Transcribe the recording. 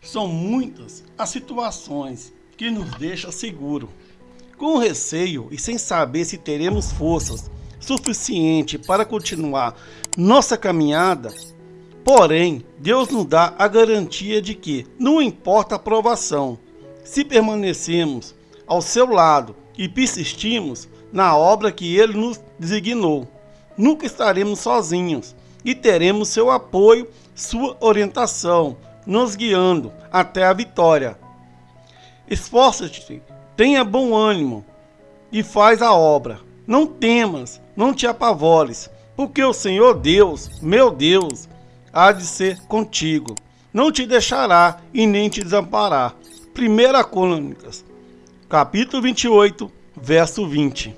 São muitas as situações que nos deixam seguro, com receio e sem saber se teremos forças suficiente para continuar nossa caminhada. Porém, Deus nos dá a garantia de que, não importa a provação, se permanecemos ao seu lado e persistimos na obra que Ele nos designou, nunca estaremos sozinhos e teremos seu apoio, sua orientação, nos guiando até a vitória. Esforça-te, tenha bom ânimo e faz a obra. Não temas, não te apavores, porque o Senhor Deus, meu Deus, há de ser contigo. Não te deixará e nem te desamparar. 1 Crônicas, capítulo 28, verso 20.